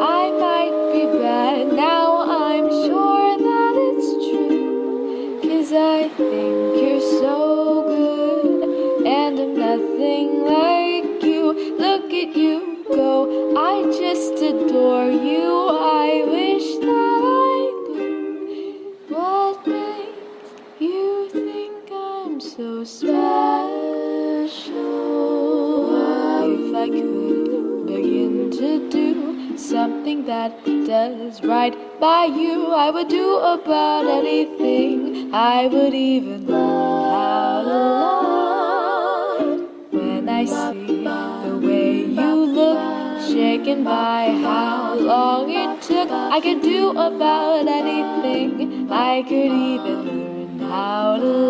I might be bad. Now I'm sure that it's true. Cause I think you're so good, and I'm nothing like you. Look at you go, I just adore you. I wish that I knew what makes you think I'm so special. Something that does right by you, I would do about anything. I would even to love when I see the way you look, shaken by how long it took. I could do about anything. I could even learn how to